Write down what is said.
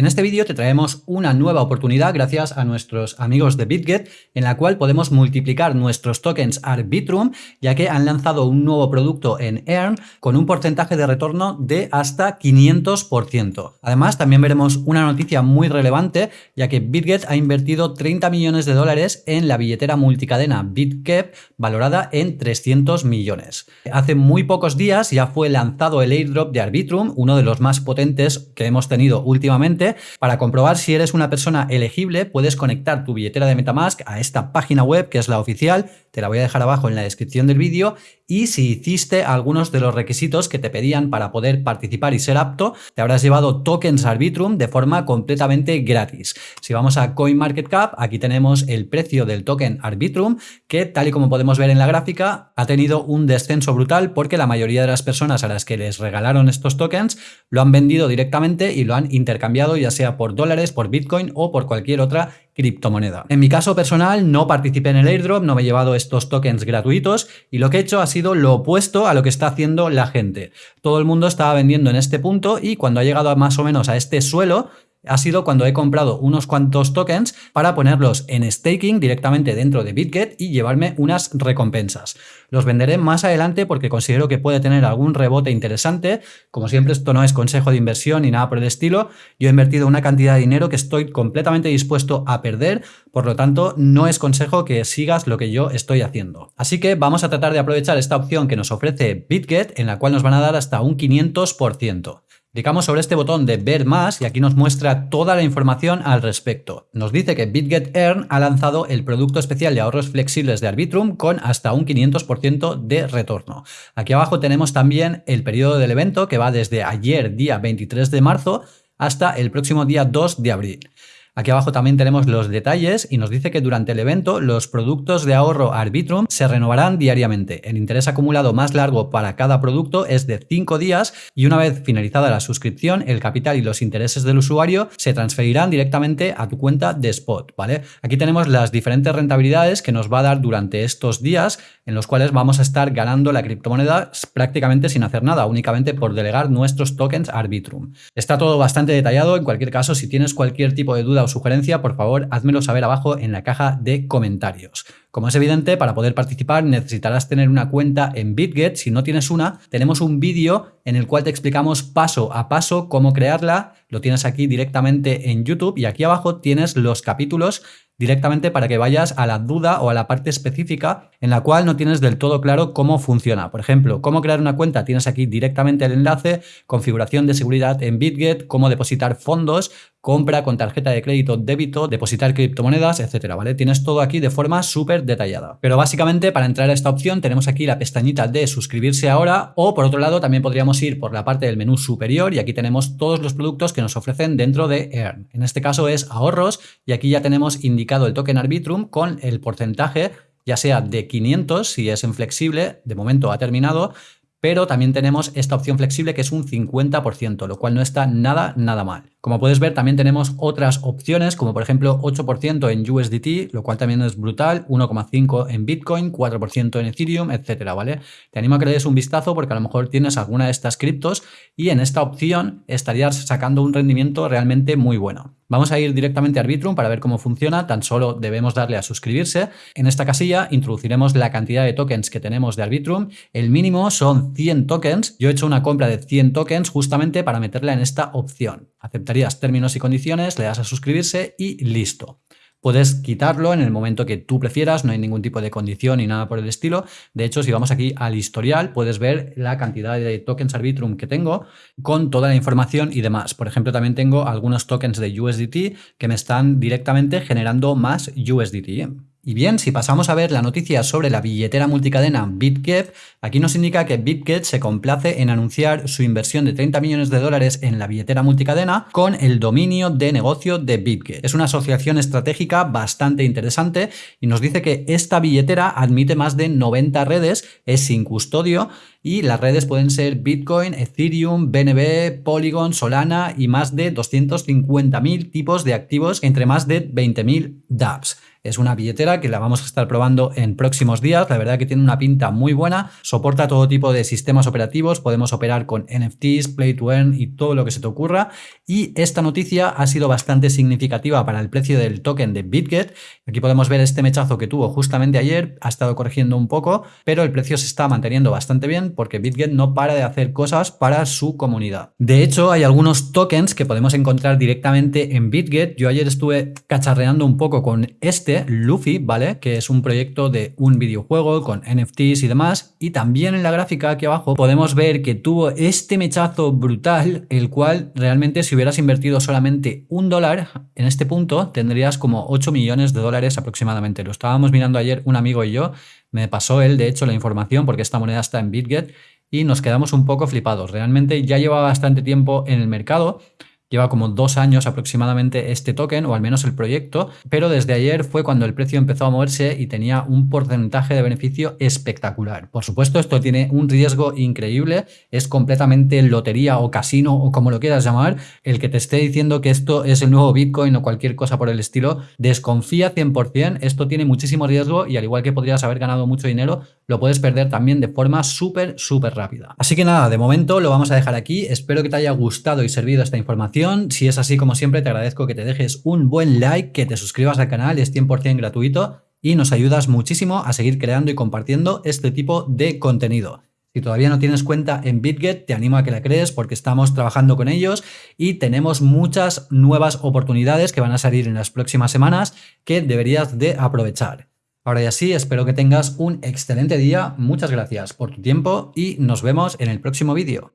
En este vídeo te traemos una nueva oportunidad gracias a nuestros amigos de BitGet en la cual podemos multiplicar nuestros tokens Arbitrum ya que han lanzado un nuevo producto en Earn con un porcentaje de retorno de hasta 500%. Además también veremos una noticia muy relevante ya que BitGet ha invertido 30 millones de dólares en la billetera multicadena BitKep valorada en 300 millones. Hace muy pocos días ya fue lanzado el airdrop de Arbitrum, uno de los más potentes que hemos tenido últimamente para comprobar si eres una persona elegible, puedes conectar tu billetera de Metamask a esta página web que es la oficial, te la voy a dejar abajo en la descripción del vídeo y si hiciste algunos de los requisitos que te pedían para poder participar y ser apto, te habrás llevado tokens Arbitrum de forma completamente gratis. Si vamos a CoinMarketCap, aquí tenemos el precio del token Arbitrum que tal y como podemos ver en la gráfica ha tenido un descenso brutal porque la mayoría de las personas a las que les regalaron estos tokens lo han vendido directamente y lo han intercambiado ya sea por dólares, por Bitcoin o por cualquier otra criptomoneda. En mi caso personal no participé en el airdrop, no me he llevado estos tokens gratuitos y lo que he hecho ha sido lo opuesto a lo que está haciendo la gente. Todo el mundo estaba vendiendo en este punto y cuando ha llegado más o menos a este suelo ha sido cuando he comprado unos cuantos tokens para ponerlos en staking directamente dentro de BitGet y llevarme unas recompensas. Los venderé más adelante porque considero que puede tener algún rebote interesante. Como siempre, esto no es consejo de inversión ni nada por el estilo. Yo he invertido una cantidad de dinero que estoy completamente dispuesto a perder, por lo tanto, no es consejo que sigas lo que yo estoy haciendo. Así que vamos a tratar de aprovechar esta opción que nos ofrece BitGet, en la cual nos van a dar hasta un 500%. Clicamos sobre este botón de ver más y aquí nos muestra toda la información al respecto. Nos dice que BitGet Earn ha lanzado el producto especial de ahorros flexibles de Arbitrum con hasta un 500% de retorno. Aquí abajo tenemos también el periodo del evento que va desde ayer día 23 de marzo hasta el próximo día 2 de abril. Aquí abajo también tenemos los detalles y nos dice que durante el evento los productos de ahorro Arbitrum se renovarán diariamente. El interés acumulado más largo para cada producto es de 5 días y una vez finalizada la suscripción, el capital y los intereses del usuario se transferirán directamente a tu cuenta de Spot. ¿vale? Aquí tenemos las diferentes rentabilidades que nos va a dar durante estos días en los cuales vamos a estar ganando la criptomoneda prácticamente sin hacer nada, únicamente por delegar nuestros tokens Arbitrum. Está todo bastante detallado, en cualquier caso, si tienes cualquier tipo de duda o sugerencia, por favor, házmelo saber abajo en la caja de comentarios. Como es evidente, para poder participar necesitarás tener una cuenta en BitGet. Si no tienes una, tenemos un vídeo en el cual te explicamos paso a paso cómo crearla. Lo tienes aquí directamente en YouTube y aquí abajo tienes los capítulos directamente para que vayas a la duda o a la parte específica en la cual no tienes del todo claro cómo funciona. Por ejemplo, cómo crear una cuenta, tienes aquí directamente el enlace, configuración de seguridad en BitGet, cómo depositar fondos, compra con tarjeta de crédito, débito, depositar criptomonedas, etcétera. Tienes todo aquí de forma súper detallada. Pero básicamente para entrar a esta opción tenemos aquí la pestañita de suscribirse ahora o por otro lado también podríamos ir por la parte del menú superior y aquí tenemos todos los productos que nos ofrecen dentro de Earn. En este caso es ahorros y aquí ya tenemos indicado el token Arbitrum con el porcentaje ya sea de 500 si es en flexible, de momento ha terminado, pero también tenemos esta opción flexible que es un 50%, lo cual no está nada, nada mal. Como puedes ver, también tenemos otras opciones, como por ejemplo 8% en USDT, lo cual también es brutal, 1,5% en Bitcoin, 4% en Ethereum, etcétera, ¿vale? Te animo a que le des un vistazo porque a lo mejor tienes alguna de estas criptos y en esta opción estarías sacando un rendimiento realmente muy bueno. Vamos a ir directamente a Arbitrum para ver cómo funciona, tan solo debemos darle a suscribirse. En esta casilla introduciremos la cantidad de tokens que tenemos de Arbitrum, el mínimo son 100 tokens, yo he hecho una compra de 100 tokens justamente para meterla en esta opción. Aceptarías términos y condiciones, le das a suscribirse y listo. Puedes quitarlo en el momento que tú prefieras, no hay ningún tipo de condición ni nada por el estilo. De hecho, si vamos aquí al historial, puedes ver la cantidad de tokens Arbitrum que tengo con toda la información y demás. Por ejemplo, también tengo algunos tokens de USDT que me están directamente generando más USDT. Y bien, si pasamos a ver la noticia sobre la billetera multicadena BitGet, aquí nos indica que BitGet se complace en anunciar su inversión de 30 millones de dólares en la billetera multicadena con el dominio de negocio de BitGet. Es una asociación estratégica bastante interesante y nos dice que esta billetera admite más de 90 redes, es sin custodio y las redes pueden ser Bitcoin, Ethereum, BNB, Polygon, Solana y más de 250.000 tipos de activos entre más de 20.000 dApps. Es una billetera que la vamos a estar probando en próximos días. La verdad que tiene una pinta muy buena. Soporta todo tipo de sistemas operativos. Podemos operar con NFTs, Play to Earn y todo lo que se te ocurra. Y esta noticia ha sido bastante significativa para el precio del token de BitGet. Aquí podemos ver este mechazo que tuvo justamente ayer. Ha estado corrigiendo un poco, pero el precio se está manteniendo bastante bien porque BitGet no para de hacer cosas para su comunidad. De hecho, hay algunos tokens que podemos encontrar directamente en BitGet. Yo ayer estuve cacharreando un poco con este, Luffy, ¿vale? Que es un proyecto de un videojuego con NFTs y demás. Y también en la gráfica aquí abajo podemos ver que tuvo este mechazo brutal, el cual realmente si hubieras invertido solamente un dólar en este punto, tendrías como 8 millones de dólares aproximadamente. Lo estábamos mirando ayer un amigo y yo. Me pasó él, de hecho, la información porque esta moneda está en BitGet y nos quedamos un poco flipados. Realmente ya lleva bastante tiempo en el mercado Lleva como dos años aproximadamente este token, o al menos el proyecto, pero desde ayer fue cuando el precio empezó a moverse y tenía un porcentaje de beneficio espectacular. Por supuesto, esto tiene un riesgo increíble, es completamente lotería o casino o como lo quieras llamar, el que te esté diciendo que esto es el nuevo Bitcoin o cualquier cosa por el estilo, desconfía 100%, esto tiene muchísimo riesgo y al igual que podrías haber ganado mucho dinero, lo puedes perder también de forma súper, súper rápida. Así que nada, de momento lo vamos a dejar aquí, espero que te haya gustado y servido esta información si es así, como siempre, te agradezco que te dejes un buen like, que te suscribas al canal, es 100% gratuito y nos ayudas muchísimo a seguir creando y compartiendo este tipo de contenido. Si todavía no tienes cuenta en BitGet, te animo a que la crees porque estamos trabajando con ellos y tenemos muchas nuevas oportunidades que van a salir en las próximas semanas que deberías de aprovechar. Ahora ya sí, espero que tengas un excelente día, muchas gracias por tu tiempo y nos vemos en el próximo vídeo.